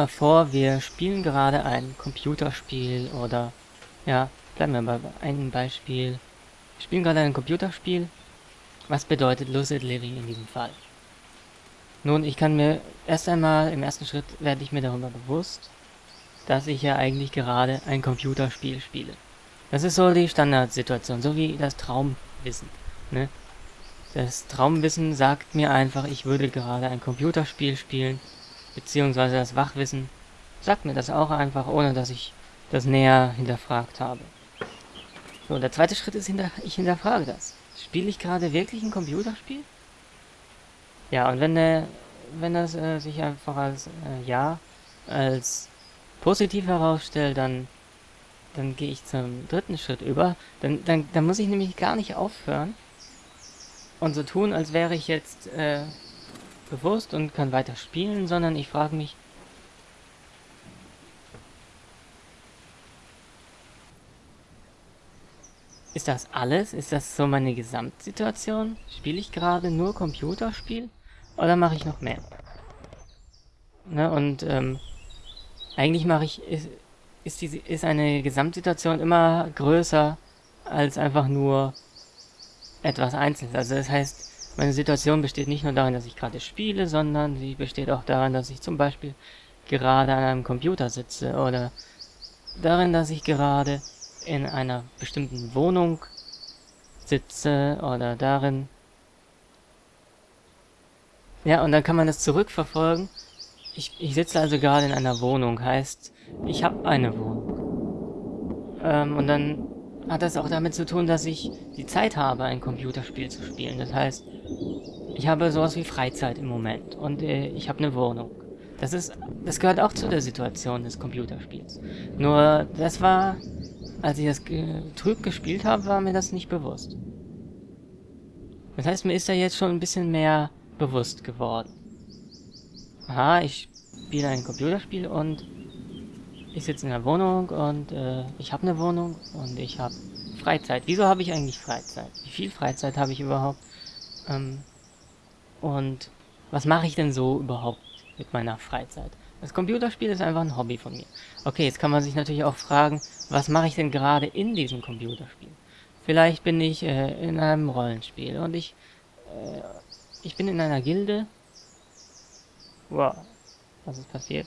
mal vor, wir spielen gerade ein Computerspiel oder, ja, bleiben wir bei einem Beispiel. Wir spielen gerade ein Computerspiel. Was bedeutet Lucid Living in diesem Fall? Nun, ich kann mir erst einmal, im ersten Schritt werde ich mir darüber bewusst, dass ich ja eigentlich gerade ein Computerspiel spiele. Das ist so die Standardsituation, so wie das Traumwissen. Ne? Das Traumwissen sagt mir einfach, ich würde gerade ein Computerspiel spielen, beziehungsweise das Wachwissen sagt mir das auch einfach, ohne dass ich das näher hinterfragt habe. So, der zweite Schritt ist, hinter ich hinterfrage das. Spiele ich gerade wirklich ein Computerspiel? Ja, und wenn, der, wenn das äh, sich einfach als äh, Ja, als positiv herausstellt, dann, dann gehe ich zum dritten Schritt über. Dann, dann, dann muss ich nämlich gar nicht aufhören, und so tun, als wäre ich jetzt äh, bewusst und kann weiter spielen, sondern ich frage mich, ist das alles? Ist das so meine Gesamtsituation? Spiele ich gerade nur Computerspiel? Oder mache ich noch mehr? Ne, und ähm, eigentlich mache ich, ist, ist, die, ist eine Gesamtsituation immer größer als einfach nur etwas Einzelnes. Also das heißt, meine Situation besteht nicht nur darin, dass ich gerade spiele, sondern sie besteht auch darin, dass ich zum Beispiel gerade an einem Computer sitze oder darin, dass ich gerade in einer bestimmten Wohnung sitze oder darin. Ja, und dann kann man das zurückverfolgen. Ich, ich sitze also gerade in einer Wohnung, heißt, ich habe eine Wohnung. Ähm, und dann hat das auch damit zu tun, dass ich die Zeit habe, ein Computerspiel zu spielen. Das heißt, ich habe sowas wie Freizeit im Moment und äh, ich habe eine Wohnung. Das ist, das gehört auch zu der Situation des Computerspiels. Nur, das war, als ich das ge trüb gespielt habe, war mir das nicht bewusst. Das heißt, mir ist da jetzt schon ein bisschen mehr bewusst geworden. Aha, ich spiele ein Computerspiel und ich sitze in der Wohnung und äh, ich habe eine Wohnung und ich habe Freizeit. Wieso habe ich eigentlich Freizeit? Wie viel Freizeit habe ich überhaupt? Ähm, und was mache ich denn so überhaupt mit meiner Freizeit? Das Computerspiel ist einfach ein Hobby von mir. Okay, jetzt kann man sich natürlich auch fragen, was mache ich denn gerade in diesem Computerspiel? Vielleicht bin ich äh, in einem Rollenspiel und ich, äh, ich bin in einer Gilde. Wow, was ist passiert?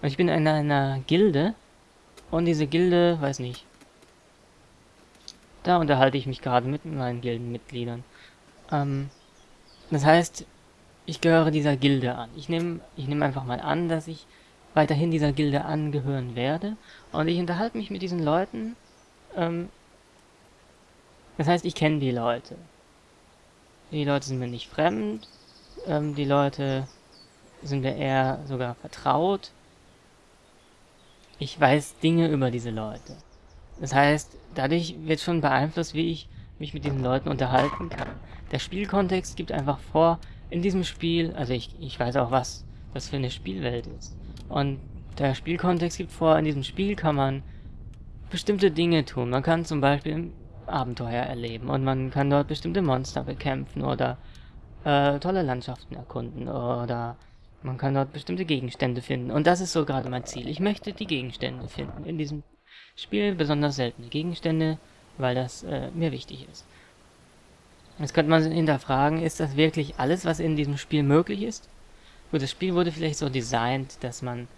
Und ich bin in einer Gilde. Und diese Gilde, weiß nicht. Da unterhalte ich mich gerade mit meinen Gildenmitgliedern. Ähm, das heißt, ich gehöre dieser Gilde an. Ich nehme ich nehm einfach mal an, dass ich weiterhin dieser Gilde angehören werde. Und ich unterhalte mich mit diesen Leuten. Ähm, das heißt, ich kenne die Leute. Die Leute sind mir nicht fremd. Ähm, die Leute sind mir eher sogar vertraut ich weiß Dinge über diese Leute. Das heißt, dadurch wird schon beeinflusst, wie ich mich mit diesen Leuten unterhalten kann. Der Spielkontext gibt einfach vor, in diesem Spiel, also ich, ich weiß auch, was das für eine Spielwelt ist. Und der Spielkontext gibt vor, in diesem Spiel kann man bestimmte Dinge tun. Man kann zum Beispiel Abenteuer erleben und man kann dort bestimmte Monster bekämpfen oder äh, tolle Landschaften erkunden oder man kann dort bestimmte Gegenstände finden. Und das ist so gerade mein Ziel. Ich möchte die Gegenstände finden. In diesem Spiel besonders seltene Gegenstände, weil das äh, mir wichtig ist. Jetzt könnte man hinterfragen, ist das wirklich alles, was in diesem Spiel möglich ist? Gut, das Spiel wurde vielleicht so designt, dass man...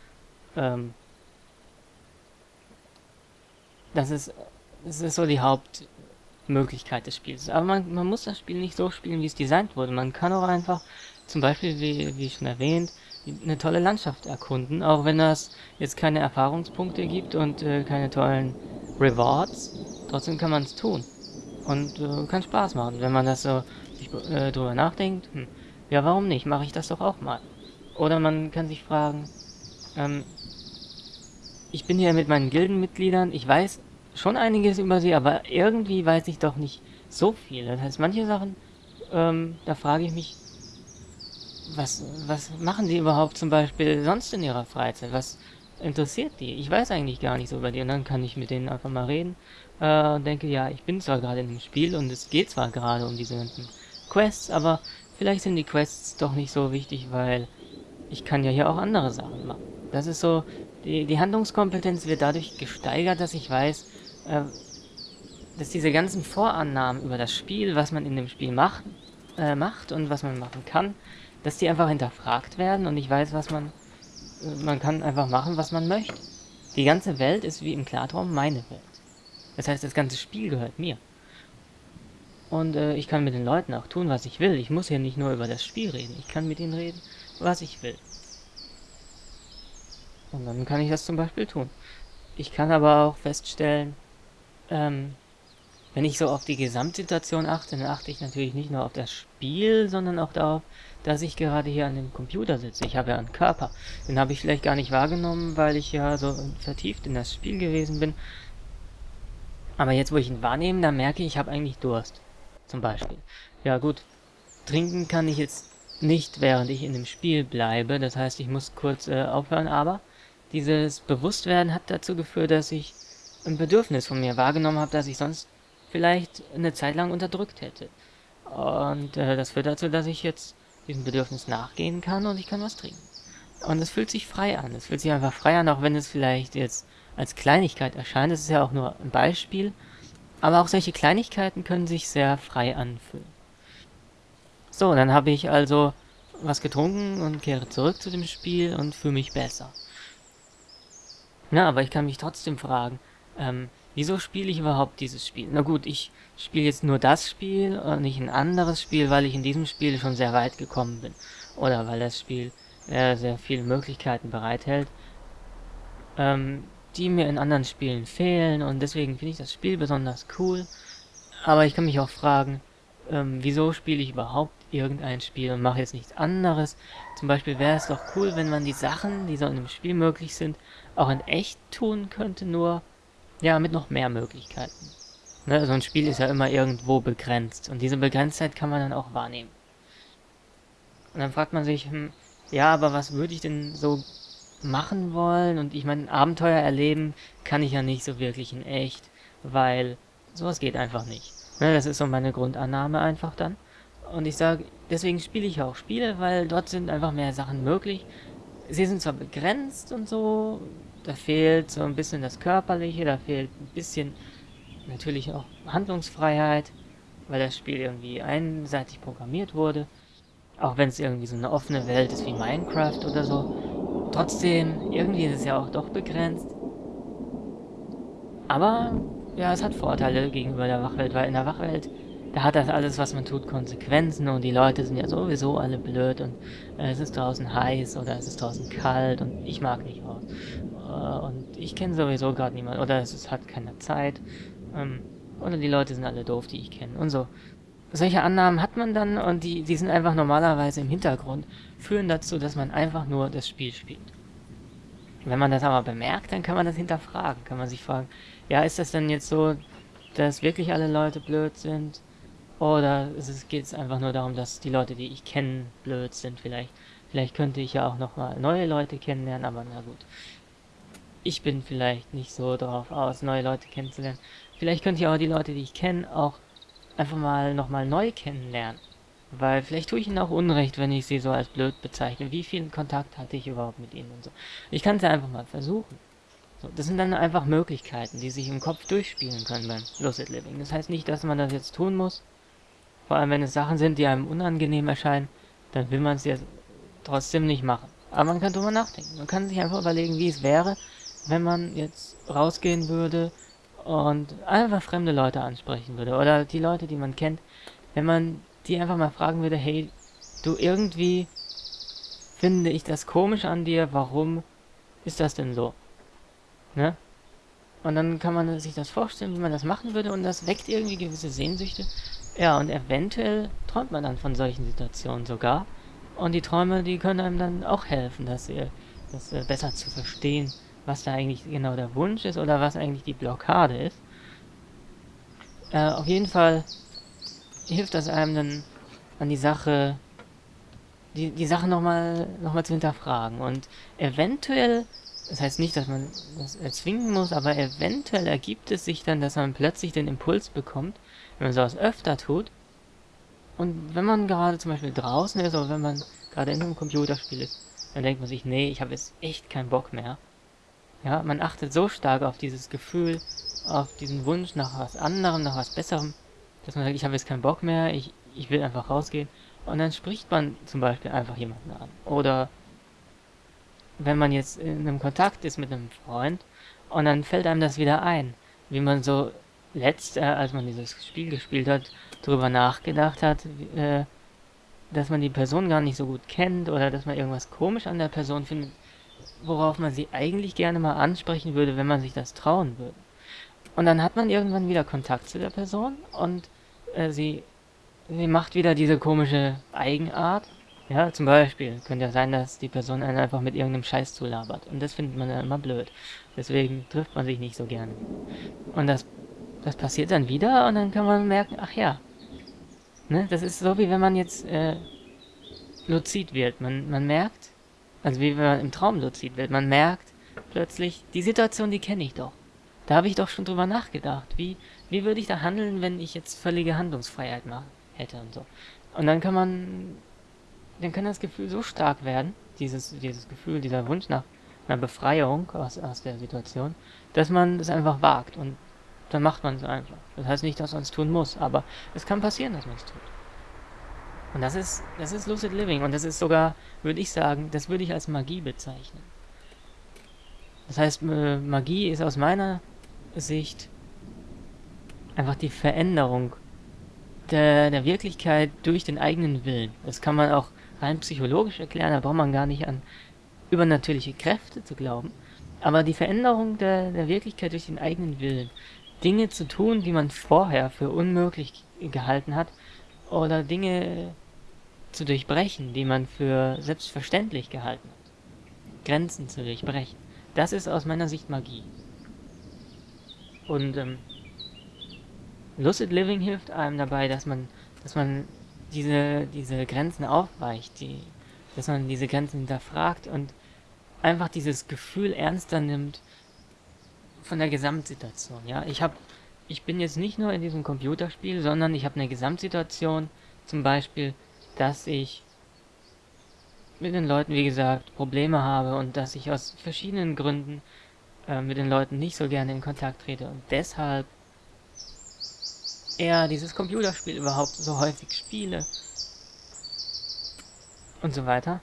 Ähm, das ist, das ist so die Hauptmöglichkeit des Spiels. Aber man, man muss das Spiel nicht so spielen, wie es designt wurde. Man kann auch einfach zum Beispiel, wie, wie schon erwähnt, eine tolle Landschaft erkunden, auch wenn das jetzt keine Erfahrungspunkte gibt und äh, keine tollen Rewards. Trotzdem kann man es tun. Und äh, kann Spaß machen, wenn man das so sich, äh, drüber nachdenkt. Hm, ja, warum nicht? Mache ich das doch auch mal. Oder man kann sich fragen, ähm, ich bin hier mit meinen Gildenmitgliedern, ich weiß schon einiges über sie, aber irgendwie weiß ich doch nicht so viel. Das heißt, manche Sachen, ähm, da frage ich mich, was, was machen die überhaupt zum Beispiel sonst in ihrer Freizeit? Was interessiert die? Ich weiß eigentlich gar nicht so über die. Und dann kann ich mit denen einfach mal reden äh, und denke, ja, ich bin zwar gerade in dem Spiel und es geht zwar gerade um diese ganzen Quests, aber vielleicht sind die Quests doch nicht so wichtig, weil ich kann ja hier auch andere Sachen machen. Das ist so, die, die Handlungskompetenz wird dadurch gesteigert, dass ich weiß, äh, dass diese ganzen Vorannahmen über das Spiel, was man in dem Spiel macht, äh, macht und was man machen kann, dass die einfach hinterfragt werden und ich weiß, was man, äh, man kann einfach machen, was man möchte. Die ganze Welt ist wie im Klartraum meine Welt. Das heißt, das ganze Spiel gehört mir. Und äh, ich kann mit den Leuten auch tun, was ich will. Ich muss hier nicht nur über das Spiel reden. Ich kann mit ihnen reden, was ich will. Und dann kann ich das zum Beispiel tun. Ich kann aber auch feststellen, ähm, wenn ich so auf die Gesamtsituation achte, dann achte ich natürlich nicht nur auf das Spiel, sondern auch darauf, dass ich gerade hier an dem Computer sitze. Ich habe ja einen Körper. Den habe ich vielleicht gar nicht wahrgenommen, weil ich ja so vertieft in das Spiel gewesen bin. Aber jetzt, wo ich ihn wahrnehme, dann merke ich, ich habe eigentlich Durst. Zum Beispiel. Ja gut, trinken kann ich jetzt nicht, während ich in dem Spiel bleibe. Das heißt, ich muss kurz äh, aufhören, aber dieses Bewusstwerden hat dazu geführt, dass ich ein Bedürfnis von mir wahrgenommen habe, das ich sonst vielleicht eine Zeit lang unterdrückt hätte. Und äh, das führt dazu, dass ich jetzt diesem Bedürfnis nachgehen kann und ich kann was trinken. Und es fühlt sich frei an. Es fühlt sich einfach frei an, auch wenn es vielleicht jetzt als Kleinigkeit erscheint. Es ist ja auch nur ein Beispiel. Aber auch solche Kleinigkeiten können sich sehr frei anfühlen. So, dann habe ich also was getrunken und kehre zurück zu dem Spiel und fühle mich besser. Na, aber ich kann mich trotzdem fragen, ähm, Wieso spiele ich überhaupt dieses Spiel? Na gut, ich spiele jetzt nur das Spiel und nicht ein anderes Spiel, weil ich in diesem Spiel schon sehr weit gekommen bin. Oder weil das Spiel äh, sehr viele Möglichkeiten bereithält, ähm, die mir in anderen Spielen fehlen und deswegen finde ich das Spiel besonders cool. Aber ich kann mich auch fragen, ähm, wieso spiele ich überhaupt irgendein Spiel und mache jetzt nichts anderes. Zum Beispiel wäre es doch cool, wenn man die Sachen, die so in einem Spiel möglich sind, auch in echt tun könnte, nur ja, mit noch mehr Möglichkeiten. Ne, so ein Spiel ist ja immer irgendwo begrenzt. Und diese Begrenztheit kann man dann auch wahrnehmen. Und dann fragt man sich, hm, ja, aber was würde ich denn so machen wollen? Und ich meine, Abenteuer erleben kann ich ja nicht so wirklich in echt, weil sowas geht einfach nicht. Ne, das ist so meine Grundannahme einfach dann. Und ich sage, deswegen spiele ich auch Spiele, weil dort sind einfach mehr Sachen möglich. Sie sind zwar begrenzt und so, da fehlt so ein bisschen das Körperliche, da fehlt ein bisschen natürlich auch Handlungsfreiheit, weil das Spiel irgendwie einseitig programmiert wurde. Auch wenn es irgendwie so eine offene Welt ist wie Minecraft oder so. Trotzdem, irgendwie ist es ja auch doch begrenzt. Aber, ja, es hat Vorteile gegenüber der Wachwelt, weil in der Wachwelt da hat das alles, was man tut, Konsequenzen und die Leute sind ja sowieso alle blöd und äh, es ist draußen heiß oder es ist draußen kalt und ich mag nicht raus. Äh, und ich kenne sowieso gerade niemanden oder es ist, hat keine Zeit ähm, oder die Leute sind alle doof, die ich kenne und so. Solche Annahmen hat man dann und die, die sind einfach normalerweise im Hintergrund, führen dazu, dass man einfach nur das Spiel spielt. Wenn man das aber bemerkt, dann kann man das hinterfragen, kann man sich fragen, ja, ist das denn jetzt so, dass wirklich alle Leute blöd sind? Oder geht es einfach nur darum, dass die Leute, die ich kenne, blöd sind vielleicht. Vielleicht könnte ich ja auch nochmal neue Leute kennenlernen, aber na gut. Ich bin vielleicht nicht so drauf aus, neue Leute kennenzulernen. Vielleicht könnte ich auch die Leute, die ich kenne, auch einfach mal nochmal neu kennenlernen. Weil vielleicht tue ich ihnen auch Unrecht, wenn ich sie so als blöd bezeichne. Wie viel Kontakt hatte ich überhaupt mit ihnen und so. Ich kann es ja einfach mal versuchen. So, das sind dann einfach Möglichkeiten, die sich im Kopf durchspielen können beim Lucid Living. Das heißt nicht, dass man das jetzt tun muss, vor allem wenn es Sachen sind, die einem unangenehm erscheinen, dann will man es ja trotzdem nicht machen. Aber man kann drüber nachdenken. Man kann sich einfach überlegen, wie es wäre, wenn man jetzt rausgehen würde und einfach fremde Leute ansprechen würde. Oder die Leute, die man kennt, wenn man die einfach mal fragen würde, hey, du irgendwie finde ich das komisch an dir, warum ist das denn so? Ne? Und dann kann man sich das vorstellen, wie man das machen würde und das weckt irgendwie gewisse Sehnsüchte ja, und eventuell träumt man dann von solchen Situationen sogar. Und die Träume, die können einem dann auch helfen, dass ihr das äh, besser zu verstehen, was da eigentlich genau der Wunsch ist oder was eigentlich die Blockade ist. Äh, auf jeden Fall hilft das einem dann an die Sache, die, die Sache nochmal noch mal zu hinterfragen. Und eventuell, das heißt nicht, dass man das erzwingen muss, aber eventuell ergibt es sich dann, dass man plötzlich den Impuls bekommt, wenn man sowas öfter tut, und wenn man gerade zum Beispiel draußen ist oder wenn man gerade in einem Computerspiel ist, dann denkt man sich, nee, ich habe jetzt echt keinen Bock mehr. Ja, man achtet so stark auf dieses Gefühl, auf diesen Wunsch nach was anderem, nach was Besserem, dass man sagt, ich habe jetzt keinen Bock mehr, ich, ich will einfach rausgehen. Und dann spricht man zum Beispiel einfach jemanden an. Oder wenn man jetzt in einem Kontakt ist mit einem Freund und dann fällt einem das wieder ein, wie man so letzt, äh, als man dieses Spiel gespielt hat, darüber nachgedacht hat, äh, dass man die Person gar nicht so gut kennt oder dass man irgendwas komisch an der Person findet, worauf man sie eigentlich gerne mal ansprechen würde, wenn man sich das trauen würde. Und dann hat man irgendwann wieder Kontakt zu der Person und äh, sie, sie macht wieder diese komische Eigenart. Ja, zum Beispiel könnte ja sein, dass die Person einen einfach mit irgendeinem Scheiß zulabert. Und das findet man dann immer blöd. Deswegen trifft man sich nicht so gerne. Und das, das passiert dann wieder und dann kann man merken, ach ja. Ne, das ist so, wie wenn man jetzt äh, luzid wird. Man, man merkt, also wie wenn man im Traum luzid wird, man merkt plötzlich, die Situation, die kenne ich doch. Da habe ich doch schon drüber nachgedacht. Wie, wie würde ich da handeln, wenn ich jetzt völlige Handlungsfreiheit machen hätte und so. Und dann kann man, dann kann das Gefühl so stark werden, dieses, dieses Gefühl, dieser Wunsch nach einer Befreiung aus, aus der Situation, dass man es einfach wagt und dann macht man es einfach. Das heißt nicht, dass man es tun muss, aber es kann passieren, dass man es tut. Und das ist, das ist Lucid Living und das ist sogar, würde ich sagen, das würde ich als Magie bezeichnen. Das heißt, Magie ist aus meiner Sicht einfach die Veränderung der, der Wirklichkeit durch den eigenen Willen. Das kann man auch rein psychologisch erklären, da braucht man gar nicht an übernatürliche Kräfte zu glauben. Aber die Veränderung der, der Wirklichkeit durch den eigenen Willen. Dinge zu tun, die man vorher für unmöglich gehalten hat, oder Dinge zu durchbrechen, die man für selbstverständlich gehalten hat. Grenzen zu durchbrechen. Das ist aus meiner Sicht Magie. Und ähm, Lucid Living hilft einem dabei, dass man, dass man diese, diese Grenzen aufweicht, die, dass man diese Grenzen hinterfragt und einfach dieses Gefühl ernster nimmt von der Gesamtsituation. Ja, ich habe, ich bin jetzt nicht nur in diesem Computerspiel, sondern ich habe eine Gesamtsituation, zum Beispiel, dass ich mit den Leuten, wie gesagt, Probleme habe und dass ich aus verschiedenen Gründen äh, mit den Leuten nicht so gerne in Kontakt trete und deshalb eher dieses Computerspiel überhaupt so häufig spiele und so weiter.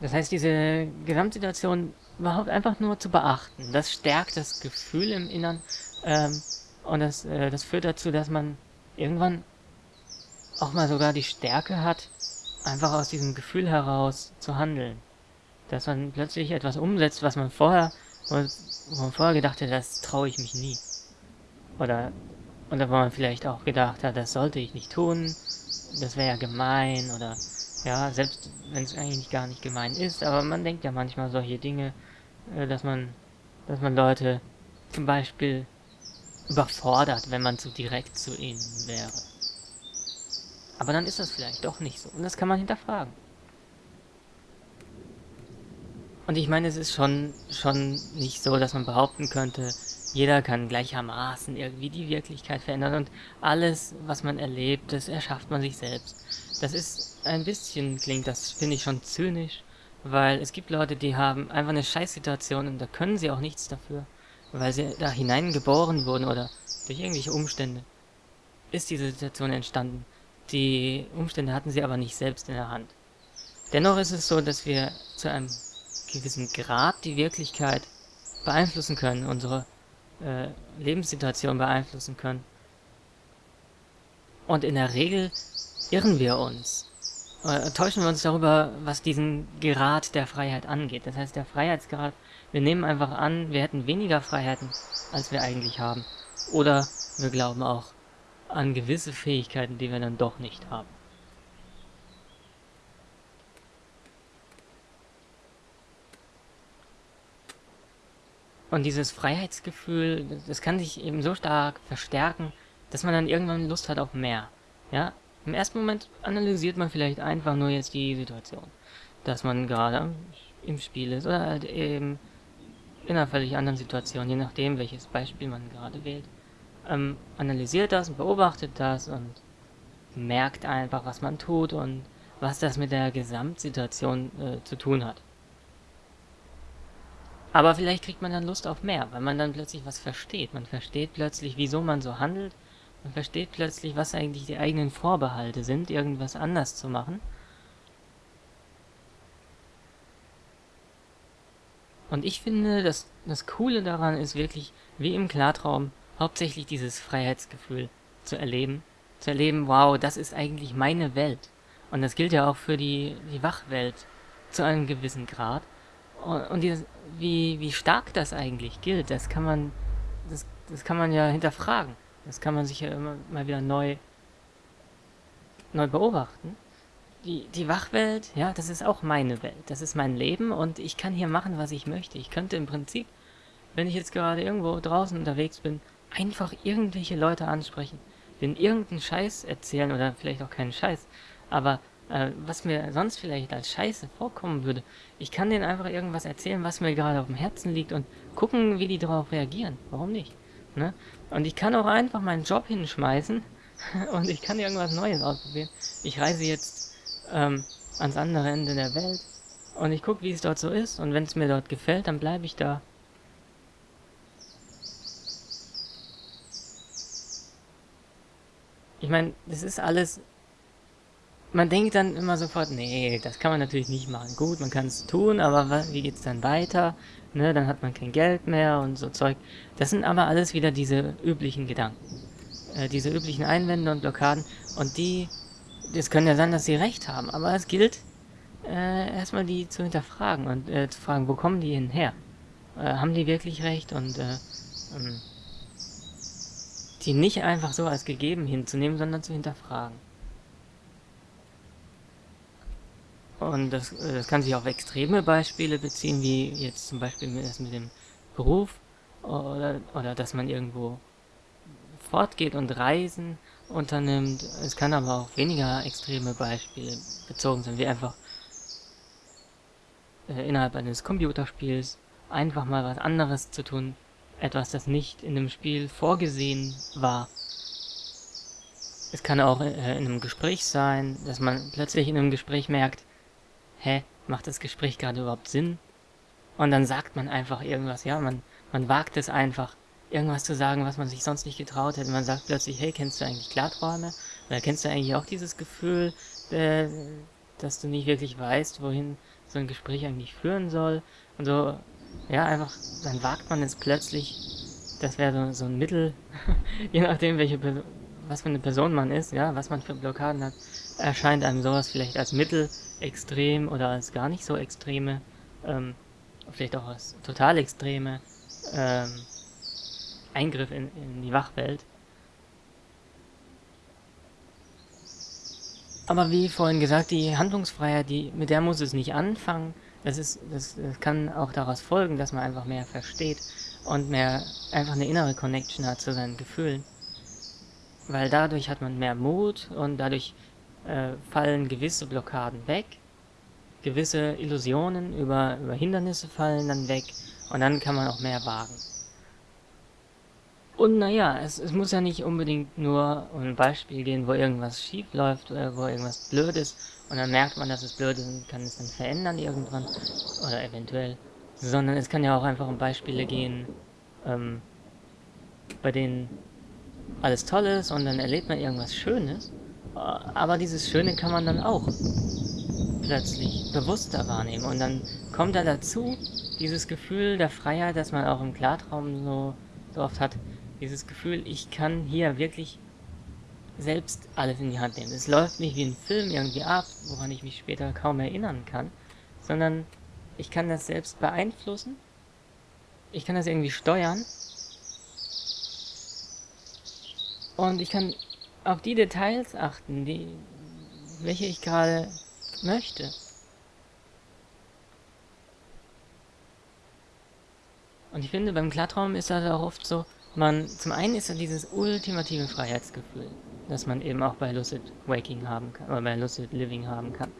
Das heißt, diese Gesamtsituation überhaupt einfach nur zu beachten, das stärkt das Gefühl im Innern ähm, und das, äh, das führt dazu, dass man irgendwann auch mal sogar die Stärke hat, einfach aus diesem Gefühl heraus zu handeln. Dass man plötzlich etwas umsetzt, was man vorher, wo man vorher gedacht hat, das traue ich mich nie. Oder, oder wo man vielleicht auch gedacht hat, das sollte ich nicht tun, das wäre ja gemein, oder, ja, selbst wenn es eigentlich gar nicht gemein ist, aber man denkt ja manchmal solche Dinge, äh, dass man, dass man Leute zum Beispiel überfordert, wenn man zu direkt zu ihnen wäre. Aber dann ist das vielleicht doch nicht so. Und das kann man hinterfragen. Und ich meine, es ist schon, schon nicht so, dass man behaupten könnte, jeder kann gleichermaßen irgendwie die Wirklichkeit verändern und alles, was man erlebt, das erschafft man sich selbst. Das ist ein bisschen, klingt das, finde ich schon zynisch, weil es gibt Leute, die haben einfach eine Scheißsituation und da können sie auch nichts dafür, weil sie da hineingeboren wurden oder durch irgendwelche Umstände ist diese Situation entstanden. Die Umstände hatten sie aber nicht selbst in der Hand. Dennoch ist es so, dass wir zu einem gewissen Grad die Wirklichkeit beeinflussen können, unsere äh, Lebenssituation beeinflussen können. Und in der Regel irren wir uns, äh, täuschen wir uns darüber, was diesen Grad der Freiheit angeht. Das heißt, der Freiheitsgrad, wir nehmen einfach an, wir hätten weniger Freiheiten, als wir eigentlich haben. Oder wir glauben auch, an gewisse Fähigkeiten, die wir dann doch nicht haben. Und dieses Freiheitsgefühl, das kann sich eben so stark verstärken, dass man dann irgendwann Lust hat auf mehr. Ja, im ersten Moment analysiert man vielleicht einfach nur jetzt die Situation, dass man gerade im Spiel ist oder halt eben in einer völlig anderen Situation, je nachdem, welches Beispiel man gerade wählt ähm, analysiert das und beobachtet das und merkt einfach, was man tut und was das mit der Gesamtsituation äh, zu tun hat. Aber vielleicht kriegt man dann Lust auf mehr, weil man dann plötzlich was versteht. Man versteht plötzlich, wieso man so handelt. Man versteht plötzlich, was eigentlich die eigenen Vorbehalte sind, irgendwas anders zu machen. Und ich finde, dass das Coole daran ist wirklich, wie im Klartraum, hauptsächlich dieses Freiheitsgefühl zu erleben. Zu erleben, wow, das ist eigentlich meine Welt. Und das gilt ja auch für die, die Wachwelt zu einem gewissen Grad. Und, und dieses, wie, wie stark das eigentlich gilt, das kann man, das, das kann man ja hinterfragen. Das kann man sich ja immer mal wieder neu, neu beobachten die, die Wachwelt, ja, das ist auch meine Welt. Das ist mein Leben und ich kann hier machen, was ich möchte. Ich könnte im Prinzip, wenn ich jetzt gerade irgendwo draußen unterwegs bin, einfach irgendwelche Leute ansprechen, denen irgendeinen Scheiß erzählen oder vielleicht auch keinen Scheiß, aber äh, was mir sonst vielleicht als Scheiße vorkommen würde, ich kann denen einfach irgendwas erzählen, was mir gerade auf dem Herzen liegt und gucken, wie die darauf reagieren. Warum nicht? Ne? Und ich kann auch einfach meinen Job hinschmeißen und ich kann irgendwas Neues ausprobieren. Ich reise jetzt ähm, ans andere Ende der Welt und ich gucke, wie es dort so ist und wenn es mir dort gefällt, dann bleibe ich da. Ich meine, das ist alles... Man denkt dann immer sofort, nee, das kann man natürlich nicht machen. Gut, man kann es tun, aber was, wie geht's dann weiter? Ne, dann hat man kein Geld mehr und so Zeug. Das sind aber alles wieder diese üblichen Gedanken. Äh, diese üblichen Einwände und Blockaden. Und die es kann ja sein, dass sie recht haben, aber es gilt, äh, erstmal die zu hinterfragen und äh, zu fragen, wo kommen die hin her? Äh, haben die wirklich recht und äh, ähm, die nicht einfach so als gegeben hinzunehmen, sondern zu hinterfragen. Und das, äh, das kann sich auf extreme Beispiele beziehen, wie jetzt zum Beispiel das mit dem Beruf oder, oder dass man irgendwo fortgeht und Reisen unternimmt. Es kann aber auch weniger extreme Beispiele bezogen sein, wie einfach äh, innerhalb eines Computerspiels einfach mal was anderes zu tun, etwas, das nicht in dem Spiel vorgesehen war. Es kann auch äh, in einem Gespräch sein, dass man plötzlich in einem Gespräch merkt, hä, macht das Gespräch gerade überhaupt Sinn? Und dann sagt man einfach irgendwas, ja, man, man wagt es einfach, irgendwas zu sagen, was man sich sonst nicht getraut hätte. Man sagt plötzlich, hey, kennst du eigentlich Klarträume? Oder kennst du eigentlich auch dieses Gefühl, äh, dass du nicht wirklich weißt, wohin so ein Gespräch eigentlich führen soll? Und so, ja, einfach, dann wagt man es plötzlich, das wäre so, so ein Mittel, je nachdem, welche was für eine Person man ist, ja, was man für Blockaden hat, erscheint einem sowas vielleicht als Mittel extrem oder als gar nicht so extreme, ähm, vielleicht auch als total extreme, ähm, Eingriff in, in die Wachwelt. Aber wie vorhin gesagt, die Handlungsfreiheit, die, mit der muss es nicht anfangen. Das, ist, das, das kann auch daraus folgen, dass man einfach mehr versteht und mehr einfach eine innere Connection hat zu seinen Gefühlen. Weil dadurch hat man mehr Mut und dadurch äh, fallen gewisse Blockaden weg. Gewisse Illusionen über, über Hindernisse fallen dann weg und dann kann man auch mehr wagen. Und naja, es, es muss ja nicht unbedingt nur um ein Beispiel gehen, wo irgendwas schief läuft, äh, wo irgendwas blöd ist. Und dann merkt man, dass es blöd ist und kann es dann verändern irgendwann oder eventuell. Sondern es kann ja auch einfach um Beispiele gehen, ähm, bei denen alles toll ist und dann erlebt man irgendwas Schönes, aber dieses Schöne kann man dann auch plötzlich bewusster wahrnehmen. Und dann kommt da dazu dieses Gefühl der Freiheit, das man auch im Klartraum so, so oft hat, dieses Gefühl, ich kann hier wirklich selbst alles in die Hand nehmen. Es läuft nicht wie ein Film irgendwie ab, woran ich mich später kaum erinnern kann, sondern ich kann das selbst beeinflussen, ich kann das irgendwie steuern und ich kann auf die Details achten, die, welche ich gerade möchte. Und ich finde, beim Klartraum ist das auch oft so, man, zum einen ist da dieses ultimative Freiheitsgefühl, das man eben auch bei Lucid Waking haben kann, oder bei Lucid Living haben kann.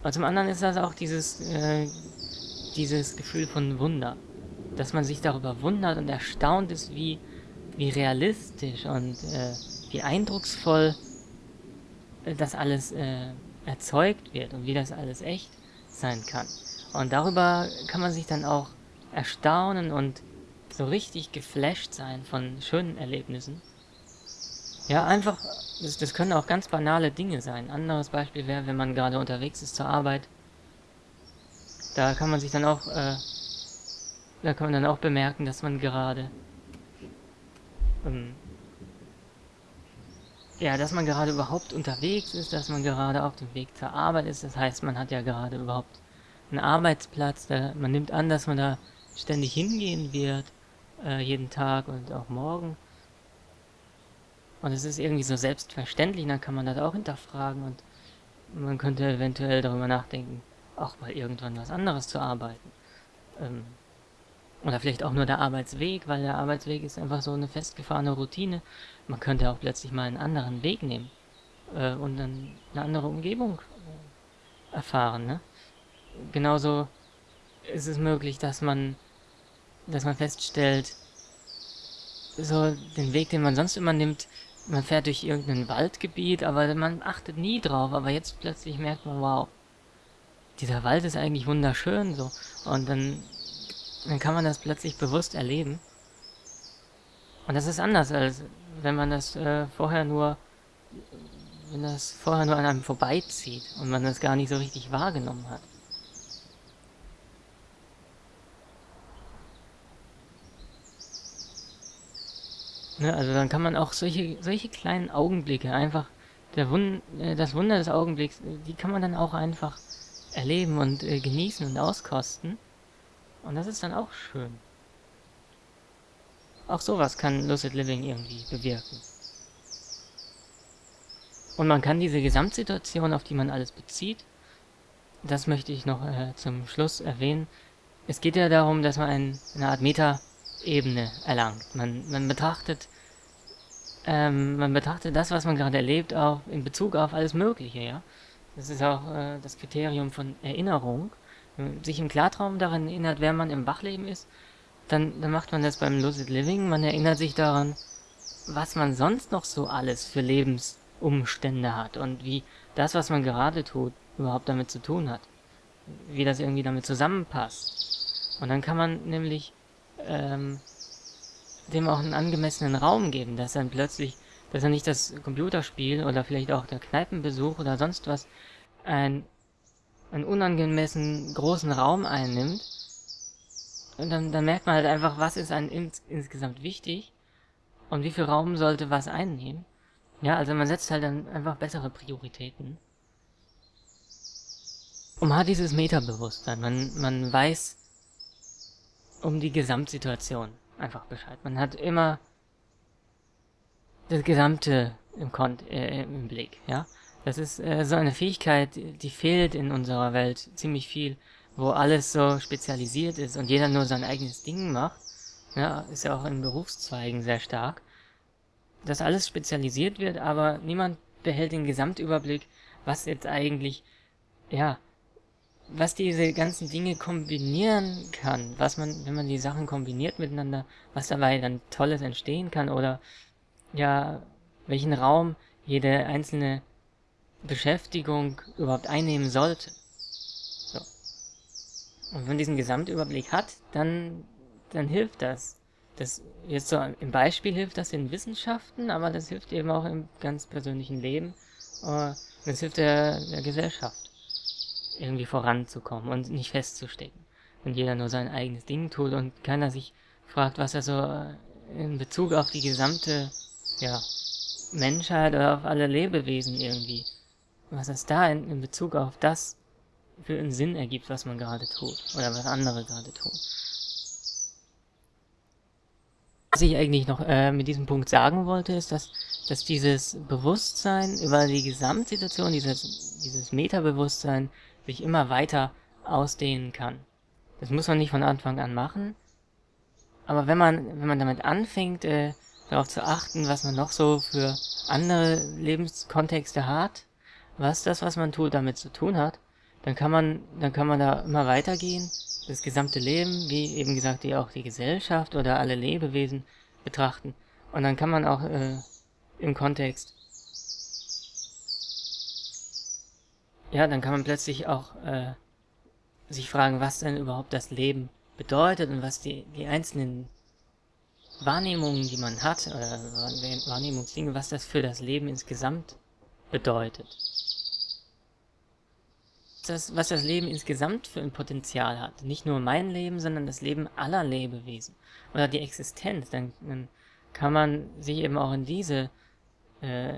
Aber zum anderen ist das auch dieses, äh, dieses Gefühl von Wunder, dass man sich darüber wundert und erstaunt ist, wie, wie realistisch und äh, wie eindrucksvoll äh, das alles äh, erzeugt wird und wie das alles echt sein kann. Und darüber kann man sich dann auch erstaunen und so richtig geflasht sein von schönen Erlebnissen. Ja, einfach, das, das können auch ganz banale Dinge sein. Ein anderes Beispiel wäre, wenn man gerade unterwegs ist zur Arbeit. Da kann man sich dann auch, äh, da kann man dann auch bemerken, dass man gerade, ähm, ja, dass man gerade überhaupt unterwegs ist, dass man gerade auf dem Weg zur Arbeit ist. Das heißt, man hat ja gerade überhaupt einen Arbeitsplatz. Da, man nimmt an, dass man da ständig hingehen wird, äh, jeden Tag und auch morgen. Und es ist irgendwie so selbstverständlich, dann kann man das auch hinterfragen und man könnte eventuell darüber nachdenken, auch mal irgendwann was anderes zu arbeiten. Ähm, oder vielleicht auch nur der Arbeitsweg, weil der Arbeitsweg ist einfach so eine festgefahrene Routine. Man könnte auch plötzlich mal einen anderen Weg nehmen äh, und dann eine andere Umgebung äh, erfahren. Ne? Genauso ist es möglich, dass man, dass man feststellt, so den Weg, den man sonst immer nimmt, man fährt durch irgendein Waldgebiet, aber man achtet nie drauf, aber jetzt plötzlich merkt man, wow, dieser Wald ist eigentlich wunderschön, so. Und dann, dann kann man das plötzlich bewusst erleben. Und das ist anders, als wenn man das äh, vorher nur, wenn das vorher nur an einem vorbeizieht und man das gar nicht so richtig wahrgenommen hat. Ne, also dann kann man auch solche, solche kleinen Augenblicke einfach, der Wund, äh, das Wunder des Augenblicks, die kann man dann auch einfach erleben und äh, genießen und auskosten. Und das ist dann auch schön. Auch sowas kann Lucid Living irgendwie bewirken. Und man kann diese Gesamtsituation, auf die man alles bezieht, das möchte ich noch äh, zum Schluss erwähnen. Es geht ja darum, dass man ein, eine Art Meta Ebene erlangt. Man, man betrachtet ähm, man betrachtet das, was man gerade erlebt, auch in Bezug auf alles Mögliche, ja. Das ist auch äh, das Kriterium von Erinnerung. Wenn man sich im Klartraum daran erinnert, wer man im Wachleben ist, dann, dann macht man das beim Lucid Living. Man erinnert sich daran, was man sonst noch so alles für Lebensumstände hat und wie das, was man gerade tut, überhaupt damit zu tun hat. Wie das irgendwie damit zusammenpasst. Und dann kann man nämlich ähm, dem auch einen angemessenen Raum geben, dass dann plötzlich, dass er nicht das Computerspiel oder vielleicht auch der Kneipenbesuch oder sonst was ein, einen unangemessen großen Raum einnimmt. Und dann, dann merkt man halt einfach, was ist einem ins, insgesamt wichtig und wie viel Raum sollte was einnehmen. Ja, also man setzt halt dann einfach bessere Prioritäten. Und man hat dieses Metabewusstsein. Man, man weiß, um die Gesamtsituation einfach Bescheid. Man hat immer das Gesamte im, Kont äh, im Blick, ja. Das ist äh, so eine Fähigkeit, die fehlt in unserer Welt ziemlich viel, wo alles so spezialisiert ist und jeder nur sein eigenes Ding macht. Ja, ist ja auch in Berufszweigen sehr stark. Dass alles spezialisiert wird, aber niemand behält den Gesamtüberblick, was jetzt eigentlich, ja, was diese ganzen Dinge kombinieren kann, was man, wenn man die Sachen kombiniert miteinander, was dabei dann Tolles entstehen kann oder ja, welchen Raum jede einzelne Beschäftigung überhaupt einnehmen sollte. So. Und wenn man diesen Gesamtüberblick hat, dann, dann hilft das. Das jetzt so im Beispiel hilft das in Wissenschaften, aber das hilft eben auch im ganz persönlichen Leben. Äh, das hilft der, der Gesellschaft irgendwie voranzukommen und nicht festzustecken. Wenn jeder nur sein eigenes Ding tut und keiner sich fragt, was er so äh, in Bezug auf die gesamte ja, Menschheit oder auf alle Lebewesen irgendwie, was es da in, in Bezug auf das für einen Sinn ergibt, was man gerade tut oder was andere gerade tun. Was ich eigentlich noch äh, mit diesem Punkt sagen wollte, ist, dass, dass dieses Bewusstsein über die Gesamtsituation, dieses, dieses Metabewusstsein sich immer weiter ausdehnen kann. Das muss man nicht von Anfang an machen, aber wenn man, wenn man damit anfängt, äh, darauf zu achten, was man noch so für andere Lebenskontexte hat, was das, was man tut, damit zu tun hat, dann kann man, dann kann man da immer weitergehen, das gesamte Leben, wie eben gesagt, die auch die Gesellschaft oder alle Lebewesen betrachten. Und dann kann man auch äh, im Kontext ja, dann kann man plötzlich auch äh, sich fragen, was denn überhaupt das Leben bedeutet und was die, die einzelnen Wahrnehmungen, die man hat, oder Wahrnehmungsdinge, was das für das Leben insgesamt bedeutet. Das, was das Leben insgesamt für ein Potenzial hat. Nicht nur mein Leben, sondern das Leben aller Lebewesen. Oder die Existenz. Dann, dann kann man sich eben auch in diese äh,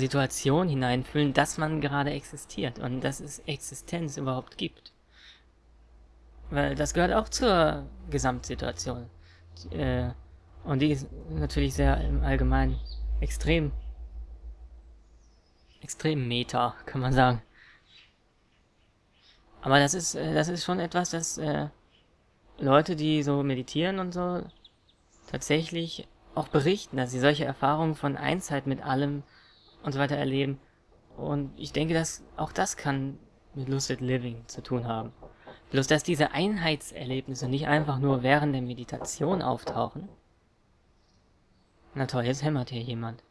Situation hineinfühlen, dass man gerade existiert und dass es Existenz überhaupt gibt. Weil das gehört auch zur Gesamtsituation. Äh, und die ist natürlich sehr im Allgemeinen extrem, extrem meta, kann man sagen. Aber das ist, äh, das ist schon etwas, das äh, Leute, die so meditieren und so, tatsächlich auch berichten, dass sie solche Erfahrungen von Einsheit mit allem und so weiter erleben. Und ich denke, dass auch das kann mit Lucid Living zu tun haben. Bloß, dass diese Einheitserlebnisse nicht einfach nur während der Meditation auftauchen. Na toll, jetzt hämmert hier jemand.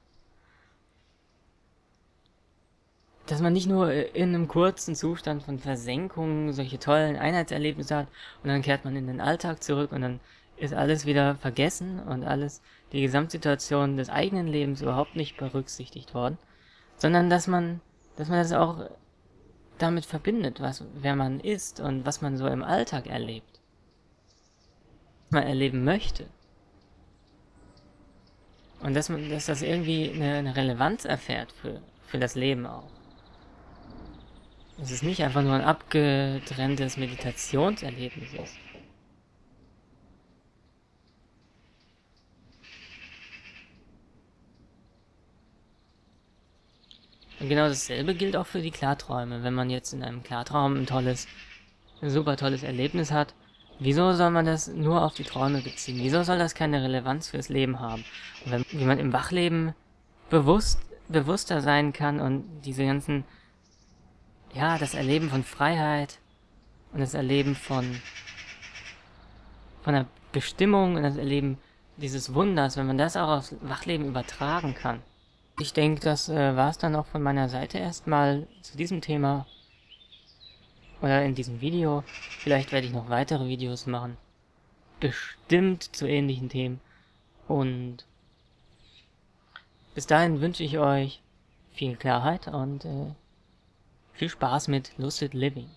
Dass man nicht nur in einem kurzen Zustand von Versenkung solche tollen Einheitserlebnisse hat und dann kehrt man in den Alltag zurück und dann ist alles wieder vergessen und alles, die Gesamtsituation des eigenen Lebens überhaupt nicht berücksichtigt worden, sondern dass man, dass man das auch damit verbindet, was, wer man ist und was man so im Alltag erlebt. Was man erleben möchte. Und dass man, dass das irgendwie eine, eine Relevanz erfährt für, für das Leben auch. Dass es nicht einfach nur ein abgetrenntes Meditationserlebnis ist. Und genau dasselbe gilt auch für die Klarträume. Wenn man jetzt in einem Klartraum ein tolles, ein super tolles Erlebnis hat, wieso soll man das nur auf die Träume beziehen? Wieso soll das keine Relevanz fürs Leben haben? Und wenn, wie man im Wachleben bewusst, bewusster sein kann und diese ganzen, ja, das Erleben von Freiheit und das Erleben von, von der Bestimmung und das Erleben dieses Wunders, wenn man das auch aufs Wachleben übertragen kann, ich denke, das äh, war es dann auch von meiner Seite erstmal zu diesem Thema oder in diesem Video. Vielleicht werde ich noch weitere Videos machen, bestimmt zu ähnlichen Themen. Und bis dahin wünsche ich euch viel Klarheit und äh, viel Spaß mit Lucid Living.